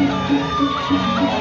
Hãy subscribe cho kênh Ghiền Mì Gõ Để không bỏ lỡ